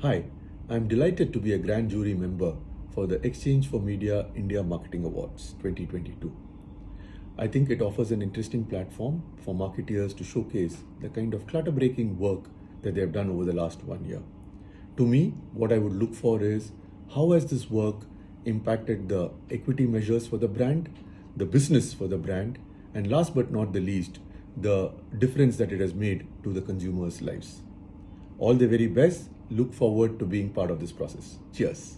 Hi, I'm delighted to be a grand jury member for the Exchange for Media India Marketing Awards 2022. I think it offers an interesting platform for marketeers to showcase the kind of clutter breaking work that they have done over the last one year. To me, what I would look for is how has this work impacted the equity measures for the brand, the business for the brand, and last but not the least, the difference that it has made to the consumers' lives. All the very best. Look forward to being part of this process. Cheers.